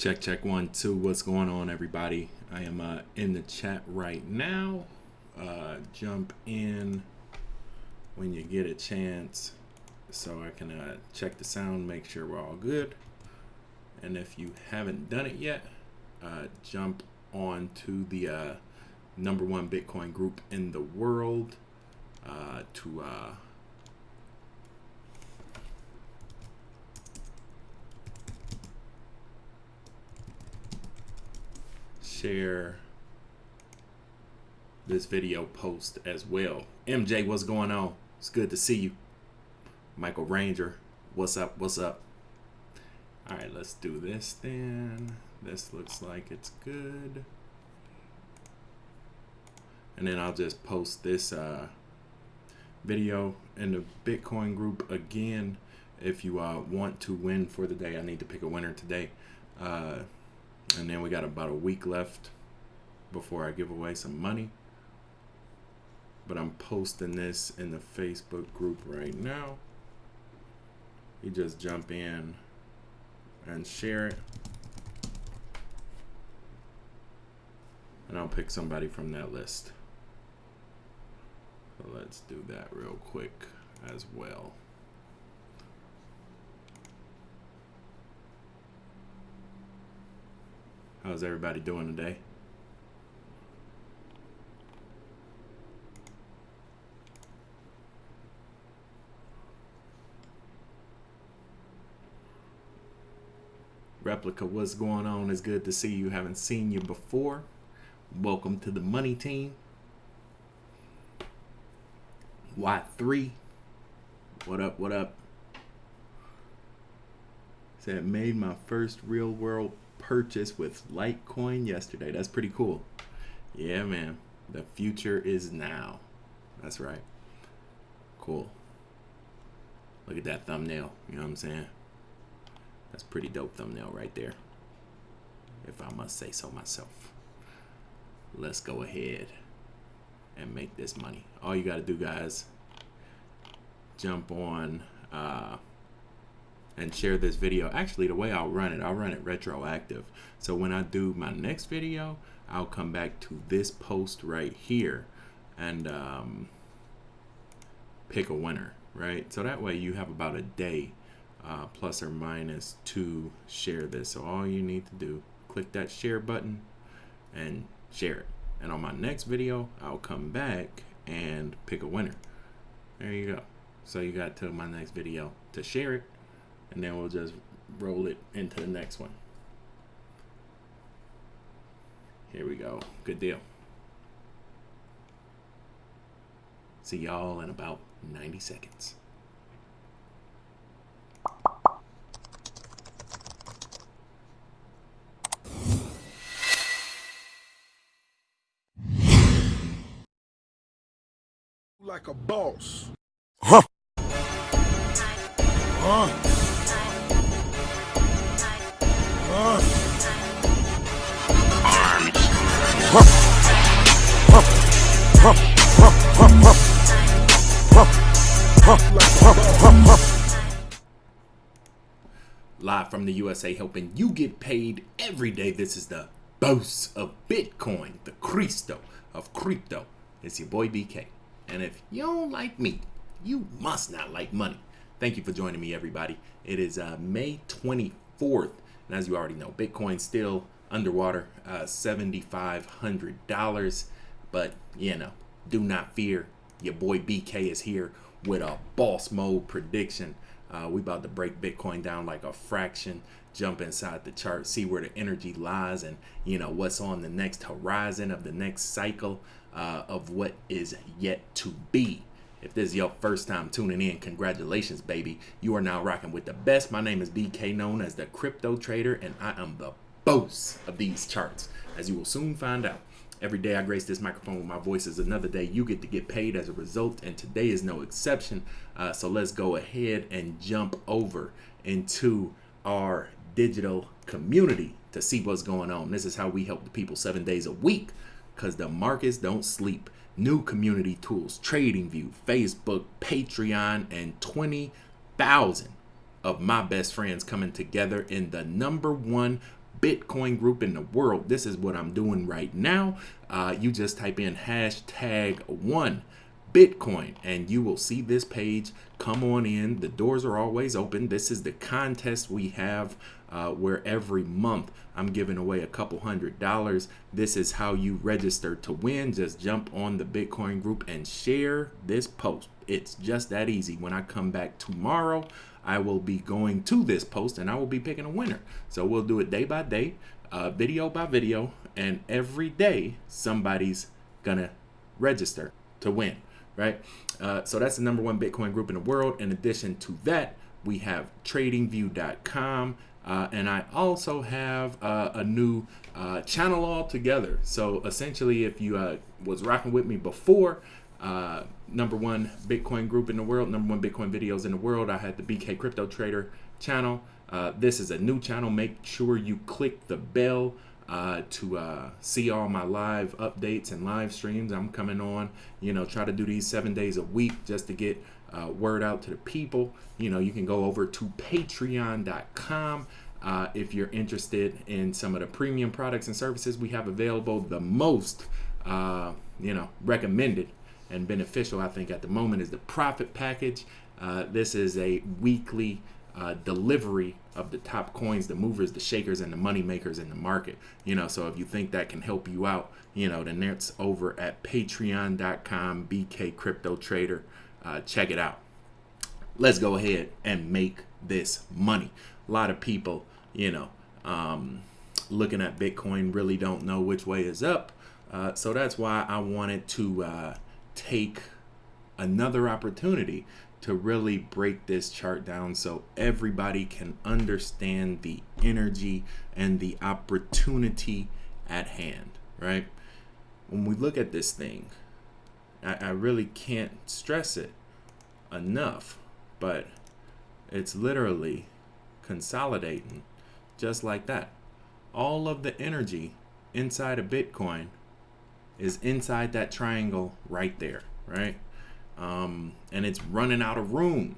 Check, check, one, two. What's going on, everybody? I am uh, in the chat right now. Uh, jump in when you get a chance so I can uh, check the sound, make sure we're all good. And if you haven't done it yet, uh, jump on to the uh, number one Bitcoin group in the world uh, to share this video post as well. MJ, what's going on? It's good to see you. Michael Ranger, what's up? What's up? All right, let's do this then. This looks like it's good. And then I'll just post this uh, video in the Bitcoin group again. If you uh, want to win for the day, I need to pick a winner today. Uh, and then we got about a week left before I give away some money. But I'm posting this in the Facebook group right now. You just jump in and share it. And I'll pick somebody from that list. So let's do that real quick as well. How's everybody doing today? Replica, what's going on? It's good to see you. Haven't seen you before. Welcome to the money team. Y3. What up, what up? Said made my first real world purchase with Litecoin yesterday. That's pretty cool. Yeah, man. The future is now. That's right. Cool. Look at that thumbnail. You know what I'm saying? That's pretty dope thumbnail right there. If I must say so myself. Let's go ahead and make this money. All you got to do, guys, jump on uh, and share this video. Actually, the way I'll run it, I'll run it retroactive. So when I do my next video, I'll come back to this post right here and um, pick a winner, right? So that way you have about a day uh, plus or minus to share this. So all you need to do, click that share button and share it. And on my next video, I'll come back and pick a winner. There you go. So you got till my next video to share it and then we'll just roll it into the next one. Here we go. Good deal. See y'all in about 90 seconds. Like a boss. USA, helping you get paid every day. This is the boss of Bitcoin, the Cristo of crypto. It's your boy BK. And if you don't like me, you must not like money. Thank you for joining me, everybody. It is uh, May 24th. And as you already know, Bitcoin still underwater, uh, $7,500. But, you know, do not fear. Your boy BK is here with a boss mode prediction. Uh, we about to break Bitcoin down like a fraction, jump inside the chart, see where the energy lies and, you know, what's on the next horizon of the next cycle uh, of what is yet to be. If this is your first time tuning in, congratulations, baby. You are now rocking with the best. My name is BK, known as the Crypto Trader, and I am the boss of these charts, as you will soon find out. Every day I grace this microphone with my voice is another day you get to get paid as a result, and today is no exception. Uh, so let's go ahead and jump over into our digital community to see what's going on. This is how we help the people seven days a week because the markets don't sleep new community tools, TradingView, Facebook, Patreon, and 20,000 of my best friends coming together in the number one Bitcoin group in the world. This is what I'm doing right now. Uh, you just type in hashtag one Bitcoin, and you will see this page. Come on in. The doors are always open. This is the contest we have uh, where every month I'm giving away a couple hundred dollars. This is how you register to win. Just jump on the Bitcoin group and share this post. It's just that easy. When I come back tomorrow, I will be going to this post and I will be picking a winner. So we'll do it day by day, uh, video by video, and every day somebody's gonna register to win right? Uh, so that's the number one Bitcoin group in the world. In addition to that, we have tradingview.com. Uh, and I also have uh, a new uh, channel altogether. So essentially, if you uh, was rocking with me before, uh, number one Bitcoin group in the world, number one Bitcoin videos in the world, I had the BK Crypto Trader channel. Uh, this is a new channel. Make sure you click the bell uh, to uh, see all my live updates and live streams. I'm coming on, you know, try to do these seven days a week just to get uh, word out to the people. You know, you can go over to patreon.com. Uh, if you're interested in some of the premium products and services we have available, the most, uh, you know, recommended and beneficial, I think, at the moment is the profit package. Uh, this is a weekly uh, delivery of the top coins, the movers, the shakers, and the money makers in the market. You know, so if you think that can help you out, you know, then that's over at patreon.com, BK Crypto Trader. Uh, check it out. Let's go ahead and make this money. A lot of people, you know, um, looking at Bitcoin really don't know which way is up. Uh, so that's why I wanted to uh, take another opportunity to really break this chart down so everybody can understand the energy and the opportunity at hand, right? When we look at this thing, I, I really can't stress it enough, but it's literally consolidating just like that. All of the energy inside of Bitcoin is inside that triangle right there, right? um, and it's running out of room.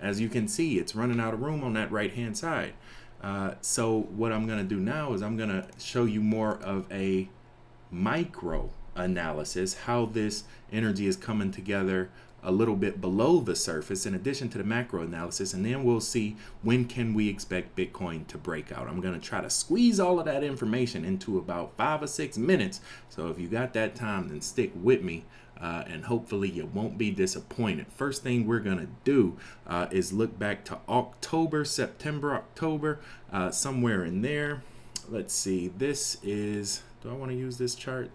As you can see, it's running out of room on that right hand side. Uh, so what I'm to do now is I'm to show you more of a micro analysis, how this energy is coming together a little bit below the surface in addition to the macro analysis and then we'll see when can we expect bitcoin to break out i'm going to try to squeeze all of that information into about five or six minutes so if you got that time then stick with me uh, and hopefully you won't be disappointed. First thing we're going to do uh, is look back to October, September, October, uh, somewhere in there. Let's see, this is, do I want to use this chart?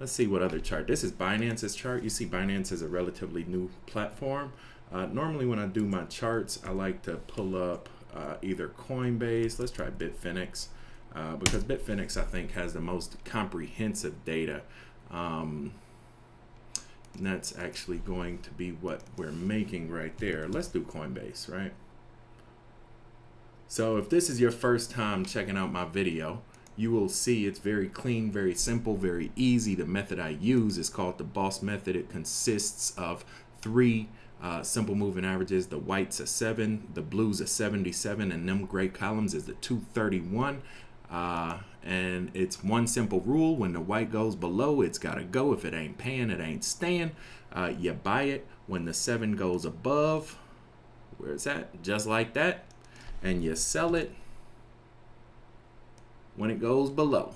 Let's see what other chart. This is Binance's chart. You see Binance is a relatively new platform. Uh, normally when I do my charts, I like to pull up uh, either Coinbase, let's try Bitfinex, uh, because Bitfinex I think has the most comprehensive data. Um, and that's actually going to be what we're making right there. Let's do Coinbase, right? So if this is your first time checking out my video, you will see it's very clean, very simple, very easy. The method I use is called the boss method. It consists of three uh, simple moving averages. The white's a 7, the blue's a 77, and them gray columns is the 231. Uh, and it's one simple rule when the white goes below it's got to go if it ain't paying it ain't staying uh, you buy it when the seven goes above where's that just like that and you sell it when it goes below.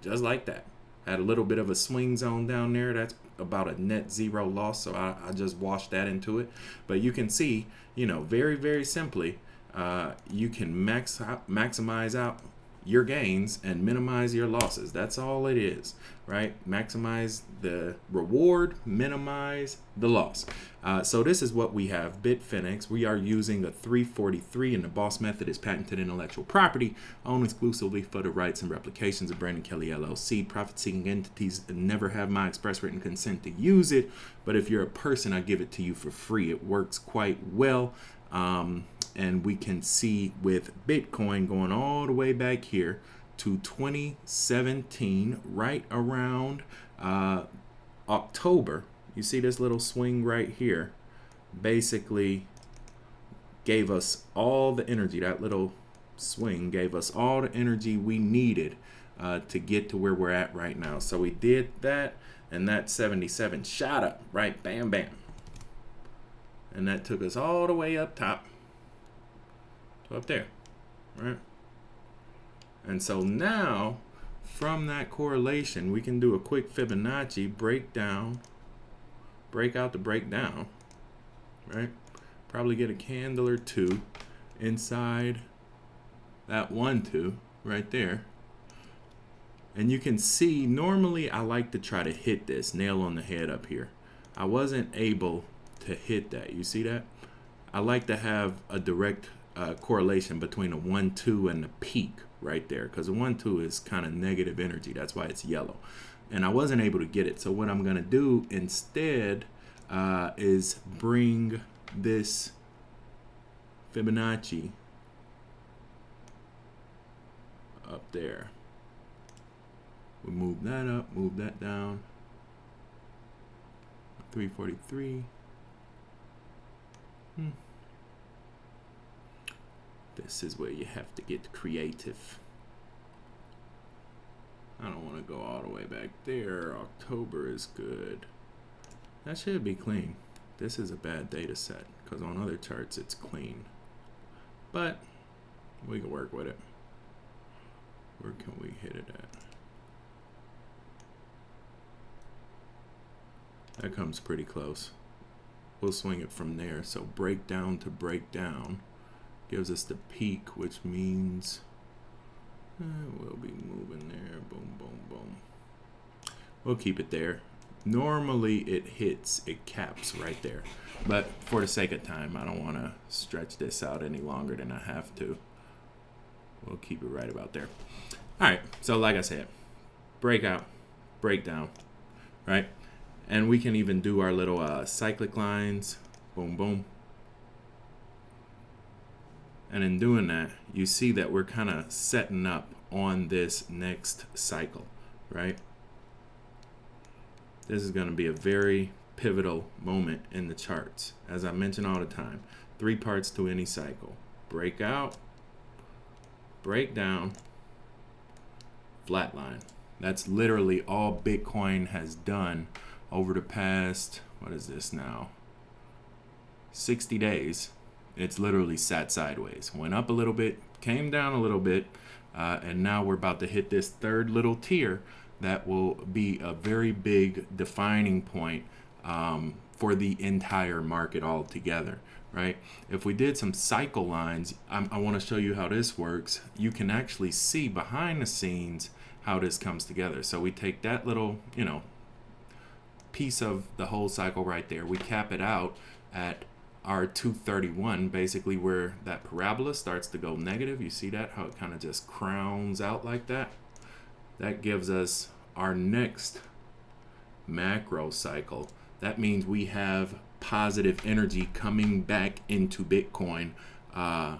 Just like that. Had a little bit of a swing zone down there. That's about a net zero loss so I, I just washed that into it. But you can see you know very very simply uh, you can max out, maximize out your gains and minimize your losses. That's all it is, right? Maximize the reward, minimize the loss. Uh, so this is what we have, Bitfinex. We are using a 343 and the boss method is patented intellectual property owned exclusively for the rights and replications of Brandon Kelly LLC. Profit-seeking entities never have my express written consent to use it, but if you're a person, I give it to you for free. It works quite well. Um, and we can see with Bitcoin going all the way back here to 2017, right around uh, October. You see this little swing right here, basically gave us all the energy, that little swing gave us all the energy we needed uh, to get to where we're at right now. So we did that, and that 77 shot up, right? Bam, bam. And that took us all the way up top up there, right? And so now, from that correlation, we can do a quick Fibonacci breakdown, break out the breakdown, right? Probably get a candle or two inside that one, two right there. And you can see, normally I like to try to hit this nail on the head up here. I wasn't able to hit that. You see that? I like to have a direct uh, correlation between a 1, 2 and the peak right there because a 1, 2 is kind of negative energy. That's why it's yellow. And I wasn't able to get it. So what I'm to do instead uh, is bring this Fibonacci up there. We move that up, move that down. 343. Hmm. This is where you have to get creative. I don't want to go all the way back there. October is good. That should be clean. This is a bad data set because on other charts it's clean. But we can work with it. Where can we hit it at? That comes pretty close. We'll swing it from there. So breakdown to breakdown gives us the peak, which means uh, we'll be moving there. Boom, boom, boom. We'll keep it there. Normally it hits, it caps right there. But for the sake of time, I don't want to stretch this out any longer than I have to. We'll keep it right about there. All right, so like I said, breakout, breakdown, right? And we can even do our little uh, cyclic lines, boom, boom. And in doing that, you see that we're kind of setting up on this next cycle, right? This is going to be a very pivotal moment in the charts. As I mention all the time, three parts to any cycle. Breakout, breakdown, flatline. That's literally all Bitcoin has done over the past, what is this now? 60 days. It's literally sat sideways. Went up a little bit, came down a little bit, uh, and now we're about to hit this third little tier that will be a very big defining point um, for the entire market altogether right? If we did some cycle lines, I'm, i want to show you how this works. You can actually see behind the scenes how this comes together. So we take that little, you know, piece of the whole cycle right there. We cap it out at our 231, basically where that parabola starts to go negative. You see that, how it kind of just crowns out like that? That gives us our next macro cycle. That means we have positive energy coming back into Bitcoin uh,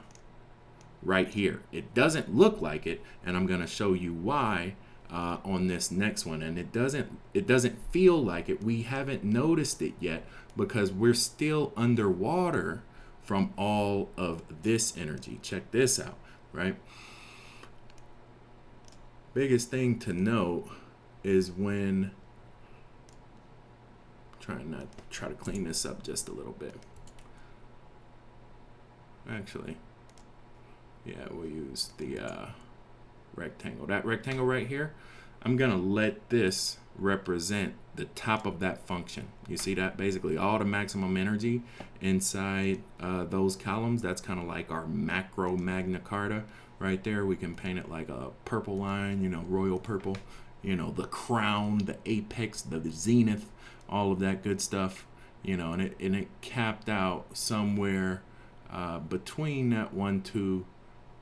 right here. It doesn't look like it, and I'm going to show you why uh, on this next one. And it doesn't it doesn't feel like it. We haven't noticed it yet because we're still underwater from all of this energy. Check this out, right? Biggest thing to note is when trying not try to clean this up just a little bit. Actually, yeah, we'll use the uh, rectangle. That rectangle right here, I'm gonna let this represent the top of that function. You see that? Basically all the maximum energy inside uh, those columns, that's kind of like our macro Magna Carta right there. We can paint it like a purple line, you know, royal purple, you know, the crown, the apex, the zenith, all of that good stuff, you know, and it, and it capped out somewhere uh, between that 1, 2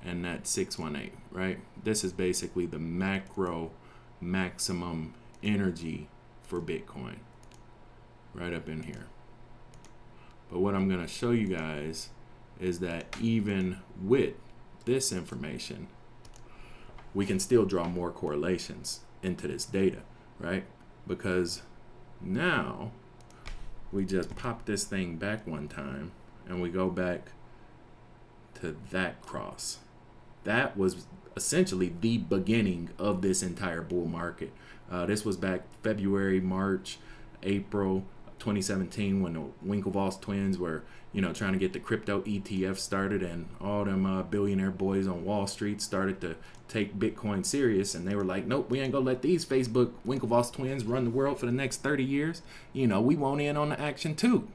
and that 618, right? This is basically the macro maximum energy for Bitcoin right up in here. But what I'm going to show you guys is that even with this information, we can still draw more correlations into this data, right? Because now, we just pop this thing back one time and we go back to that cross, that was essentially the beginning of this entire bull market. Uh, this was back February, March, April 2017 when the Winklevoss twins were, you know, trying to get the crypto ETF started, and all them uh, billionaire boys on Wall Street started to take Bitcoin serious, and they were like, "Nope, we ain't gonna let these Facebook Winklevoss twins run the world for the next 30 years. You know, we want in on the action too."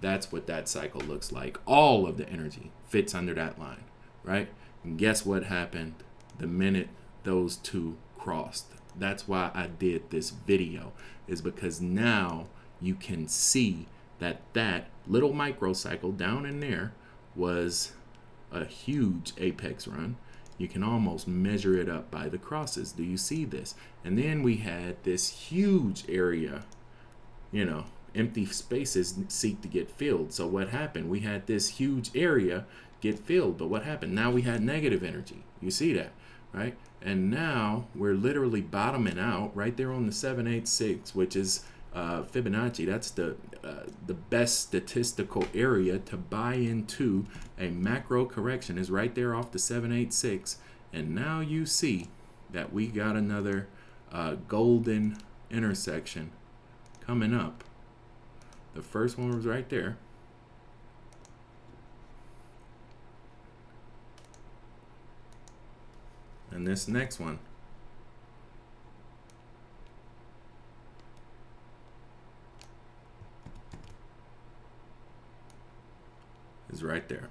That's what that cycle looks like. All of the energy fits under that line, right? And guess what happened the minute those two crossed? That's why I did this video, is because now you can see that that little microcycle down in there was a huge apex run. You can almost measure it up by the crosses. Do you see this? And then we had this huge area, you know, empty spaces seek to get filled. So what happened? We had this huge area get filled, but what happened? Now we had negative energy. You see that, right? And now we're literally bottoming out right there on the 786, which is uh, Fibonacci. That's the uh, the best statistical area to buy into a macro correction is right there off the 786. And now you see that we got another uh, golden intersection coming up. The first one was right there. And this next one is right there.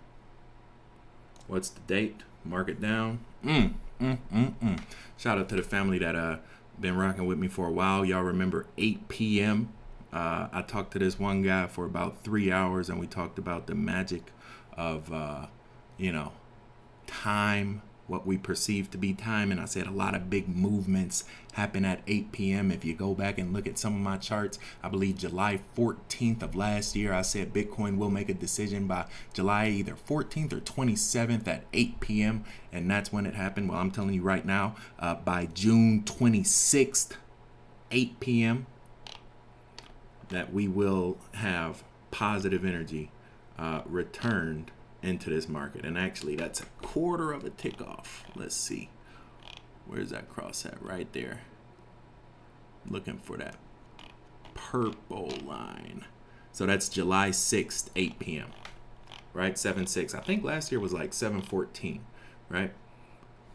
What's the date? Mark it down. Mm, mm, mm, mm. Shout out to the family that uh been rocking with me for a while. Y'all remember 8 p.m. Uh, I talked to this one guy for about three hours, and we talked about the magic of, uh, you know, time what we perceive to be time. And I said a lot of big movements happen at 8 p.m. If you go back and look at some of my charts, I believe July 14th of last year, I said Bitcoin will make a decision by July either 14th or 27th at 8 p.m. And that's when it happened. Well, I'm telling you right now, uh, by June 26th, 8 p.m., that we will have positive energy uh, returned into this market. And actually, that's a quarter of a tick off. Let's see. Where's that cross at? Right there. Looking for that purple line. So that's July 6th, 8 p.m. Right? 7 6. I think last year was like 714. Right?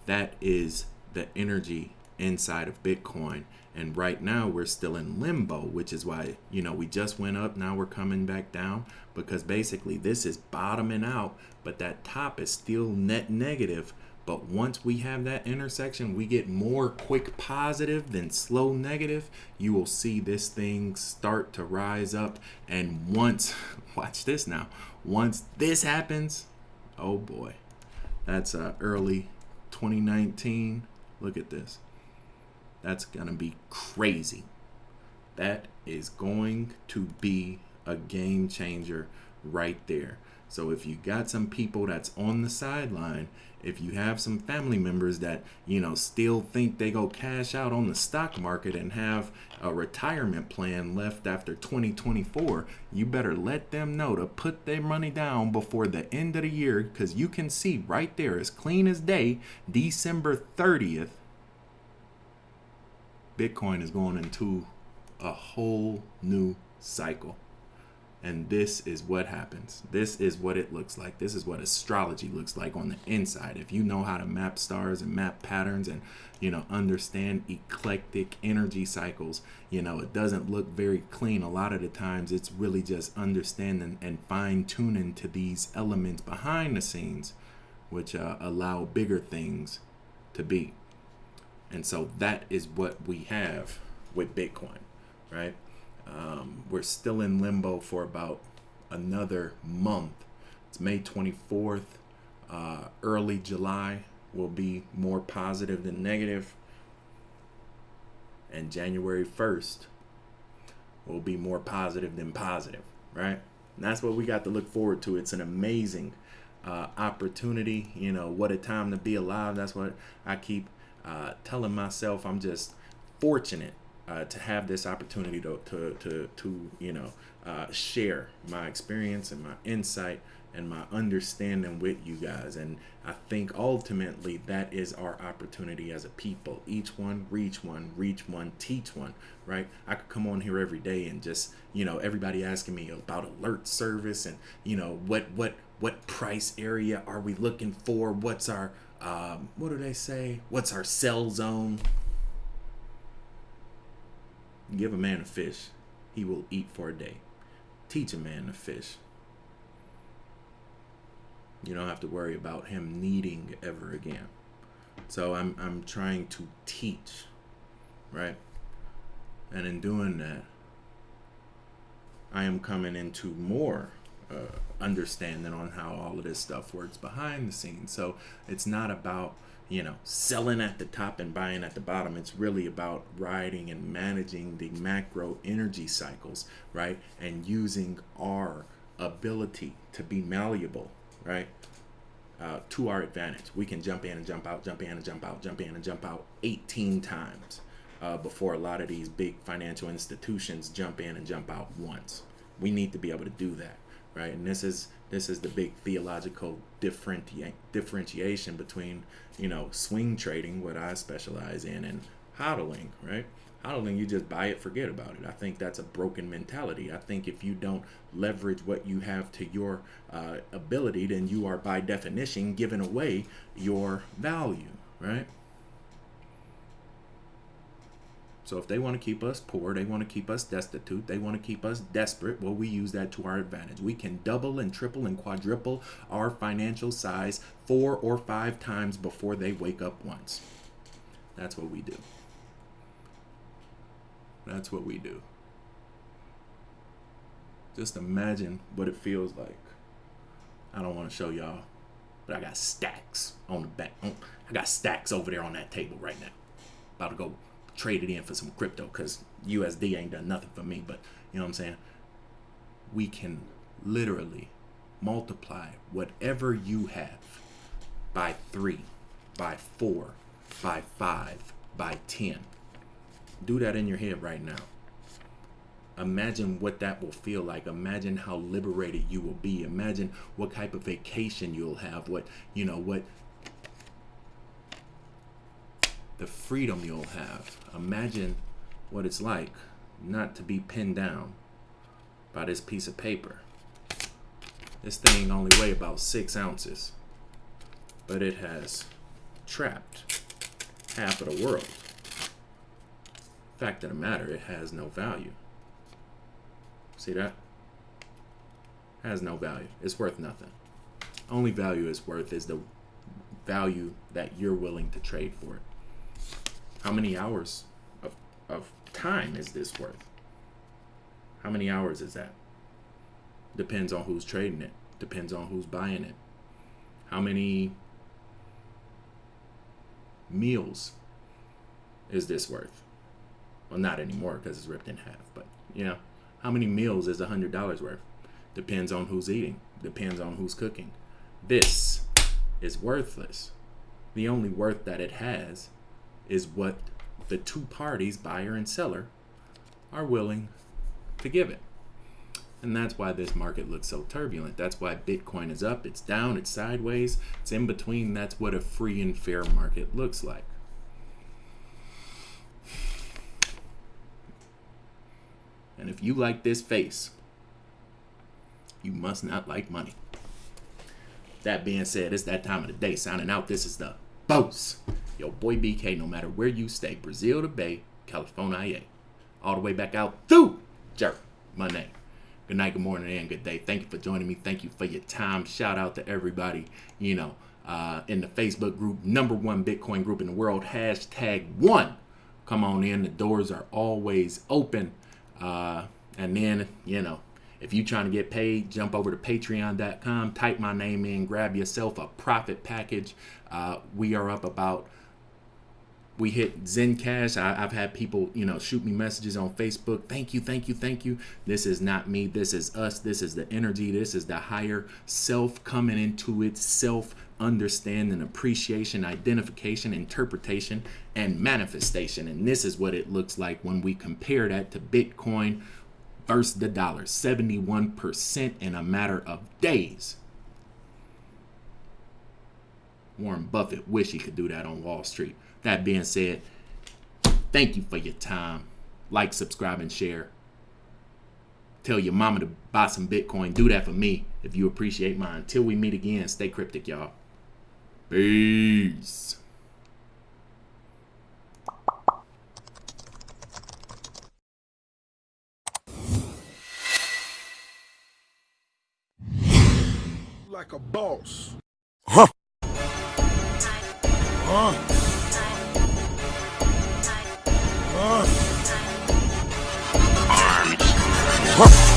That is the energy inside of Bitcoin. And right now we're still in limbo, which is why, you know, we just went up, now we're coming back down because basically this is bottoming out, but that top is still net negative. But once we have that intersection, we get more quick positive than slow negative. You will see this thing start to rise up. And once, watch this now, once this happens, oh boy, that's uh, early 2019. Look at this. That's going to be crazy. That is going to be a game changer right there. So if you got some people that's on the sideline, if you have some family members that, you know, still think they go cash out on the stock market and have a retirement plan left after 2024, you better let them know to put their money down before the end of the year because you can see right there, as clean as day, December 30th, Bitcoin is going into a whole new cycle. And this is what happens. This is what it looks like. This is what astrology looks like on the inside. If you know how to map stars and map patterns and, you know, understand eclectic energy cycles, you know, it doesn't look very clean. A lot of the times it's really just understanding and fine tuning to these elements behind the scenes, which uh, allow bigger things to be. And so that is what we have with Bitcoin, right? Um, we're still in limbo for about another month. It's May 24th. Uh, early July will be more positive than negative, and January 1st will be more positive than positive, right? And that's what we got to look forward to. It's an amazing uh, opportunity. You know, what a time to be alive. That's what I keep uh, telling myself I'm just fortunate uh, to have this opportunity to, to, to, to you know, uh, share my experience and my insight and my understanding with you guys. And I think ultimately that is our opportunity as a people. Each one reach one, reach one, teach one, right? I could come on here every day and just, you know, everybody asking me about alert service and, you know, what what what price area are we looking for? What's our um, what do they say? What's our cell zone? Give a man a fish, he will eat for a day. Teach a man to fish, you don't have to worry about him needing ever again. So I'm I'm trying to teach, right? And in doing that, I am coming into more understanding on how all of this stuff works behind the scenes. So it's not about you know selling at the top and buying at the bottom. It's really about riding and managing the macro energy cycles, right? And using our ability to be malleable right? Uh, to our advantage. We can jump in and jump out, jump in and jump out, jump in and jump out 18 times uh, before a lot of these big financial institutions jump in and jump out once. We need to be able to do that, right? And this is this is the big theological differenti- differentiation between you know swing trading, what I specialize in, and hodling, right? hodling, you just buy it, forget about it. I think that's a broken mentality. I think if you don't leverage what you have to your uh, ability, then you are by definition giving away your value, right? So if they want to keep us poor, they want to keep us destitute, they want to keep us desperate, well, we use that to our advantage. We can double and triple and quadruple our financial size four or five times before they wake up once. That's what we do. That's what we do. Just imagine what it feels like. I don't want to show y'all, but I got stacks on the back. I got stacks over there on that table right now. About to go trade it in for some crypto because USD ain't done nothing for me. But you know what I'm saying? We can literally multiply whatever you have by three, by four, by five, by ten do that in your head right now. Imagine what that will feel like. Imagine how liberated you will be. Imagine what type of vacation you'll have. What, you know, what the freedom you'll have. Imagine what it's like not to be pinned down by this piece of paper. This thing only weigh about six ounces, but it has trapped half of the world. Fact of the matter, it has no value. See that? Has no value. It's worth nothing. Only value it's worth is the value that you're willing to trade for it. How many hours of, of time is this worth? How many hours is that? Depends on who's trading it. Depends on who's buying it. How many meals is this worth? Well, not anymore because it's ripped in half. But you know, how many meals is a hundred dollars worth? Depends on who's eating. Depends on who's cooking. This is worthless. The only worth that it has is what the two parties, buyer and seller, are willing to give it. And that's why this market looks so turbulent. That's why Bitcoin is up, it's down, it's sideways, it's in between. That's what a free and fair market looks like. And if you like this face, you must not like money. That being said, it's that time of the day. Signing out, this is the boss. Yo, boy BK, no matter where you stay, Brazil to Bay, California, all the way back out through Jerk, my name. Good night, good morning, and good day. Thank you for joining me. Thank you for your time. Shout out to everybody, you know, uh, in the Facebook group, number one Bitcoin group in the world, hashtag one. Come on in. The doors are always open. Uh, and then, you know, if you're trying to get paid, jump over to patreon.com, type my name in, grab yourself a profit package. Uh, we are up about we hit Zencash. I, have had people, you know, shoot me messages on Facebook. Thank you, thank you, thank you. This is not me. This is us. This is the energy. This is the higher self coming into its self understanding, appreciation, identification, interpretation, and manifestation. And this is what it looks like when we compare that to Bitcoin versus the dollar 71% in a matter of days. Warren Buffett wish he could do that on Wall Street. That being said, thank you for your time. Like, subscribe, and share. Tell your mama to buy some Bitcoin. Do that for me if you appreciate mine. Until we meet again, stay cryptic, y'all. Peace. Like a boss. Huh?